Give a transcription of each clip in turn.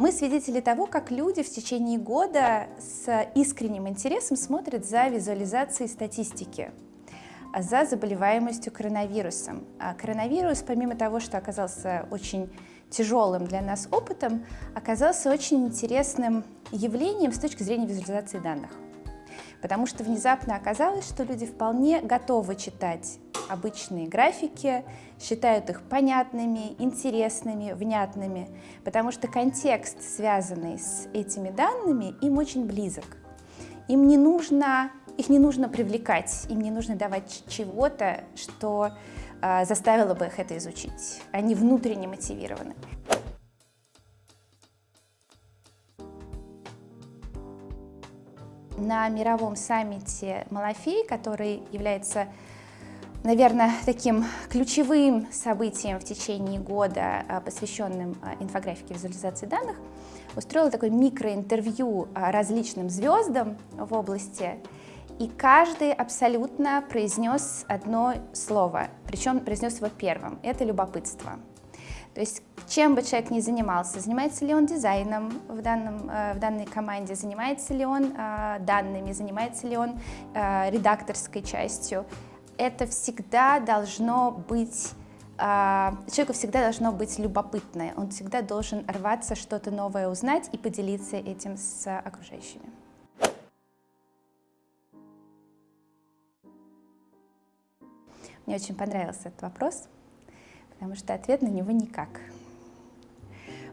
Мы свидетели того, как люди в течение года с искренним интересом смотрят за визуализацией статистики за заболеваемостью коронавирусом. А коронавирус, помимо того, что оказался очень тяжелым для нас опытом, оказался очень интересным явлением с точки зрения визуализации данных. Потому что внезапно оказалось, что люди вполне готовы читать обычные графики, считают их понятными, интересными, внятными, потому что контекст, связанный с этими данными, им очень близок. Им не нужно, их не нужно привлекать, им не нужно давать чего-то, что э, заставило бы их это изучить. Они внутренне мотивированы. На мировом саммите Малафей, который является наверное, таким ключевым событием в течение года, а, посвященным а, инфографике визуализации данных, устроила такое микроинтервью а, различным звездам в области, и каждый абсолютно произнес одно слово, причем произнес его первым, это любопытство. То есть чем бы человек ни занимался, занимается ли он дизайном в, данном, в данной команде, занимается ли он данными, занимается ли он редакторской частью, это всегда должно быть человеку всегда должно быть любопытное, он всегда должен рваться что-то новое узнать и поделиться этим с окружающими. Мне очень понравился этот вопрос, потому что ответ на него никак.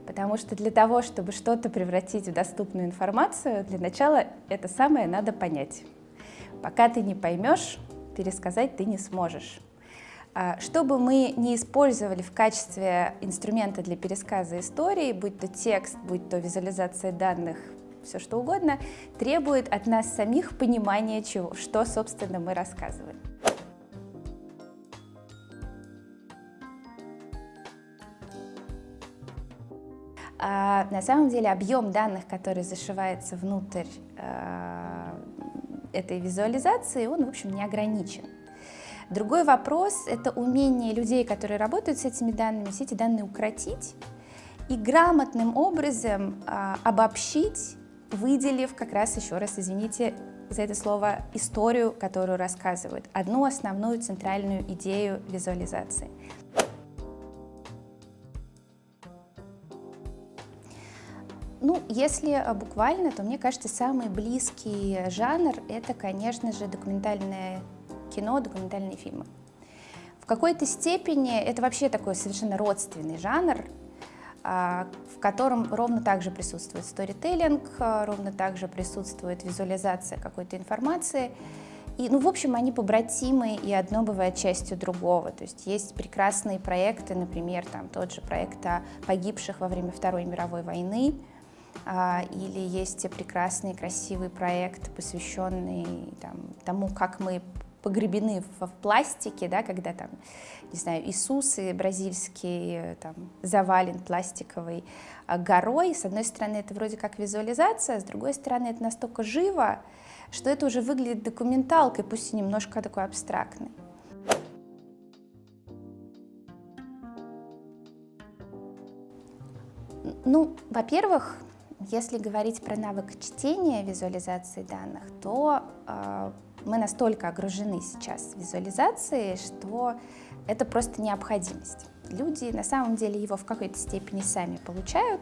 Потому что для того, чтобы что-то превратить в доступную информацию, для начала это самое надо понять. Пока ты не поймешь, пересказать ты не сможешь. А, что бы мы не использовали в качестве инструмента для пересказа истории, будь то текст, будь то визуализация данных, все что угодно, требует от нас самих понимания, чего, что, собственно, мы рассказываем. На самом деле объем данных, который зашивается внутрь а, этой визуализации, он, в общем, не ограничен. Другой вопрос – это умение людей, которые работают с этими данными, все эти данные укротить и грамотным образом а, обобщить, выделив как раз, еще раз, извините за это слово, историю, которую рассказывают, одну основную центральную идею визуализации. Ну, если а, буквально, то мне кажется, самый близкий жанр — это, конечно же, документальное кино, документальные фильмы. В какой-то степени это вообще такой совершенно родственный жанр, а, в котором ровно так же присутствует сторителлинг, а, ровно так же присутствует визуализация какой-то информации. И, ну, в общем, они побратимы, и одно бывает частью другого. То есть есть прекрасные проекты, например, там тот же проект о погибших во время Второй мировой войны, или есть прекрасный, красивый проект, посвященный там, тому, как мы погребены в, в пластике, да, когда там, не знаю, Иисус и бразильский там, завален пластиковой а, горой. С одной стороны, это вроде как визуализация, с другой стороны, это настолько живо, что это уже выглядит документалкой, пусть и немножко такой абстрактной. Ну, во-первых, если говорить про навык чтения визуализации данных, то э, мы настолько огружены сейчас визуализацией, что это просто необходимость. Люди на самом деле его в какой-то степени сами получают,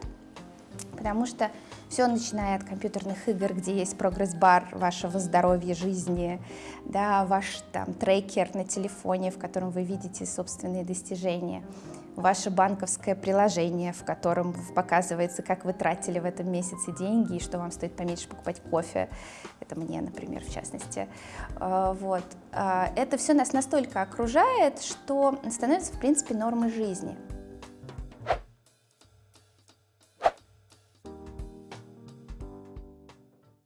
потому что все начиная от компьютерных игр, где есть прогресс-бар вашего здоровья, жизни, да, ваш там трекер на телефоне, в котором вы видите собственные достижения, ваше банковское приложение, в котором показывается, как вы тратили в этом месяце деньги и что вам стоит поменьше покупать кофе. Это мне, например, в частности. А, вот. А, это все нас настолько окружает, что становится, в принципе, нормой жизни.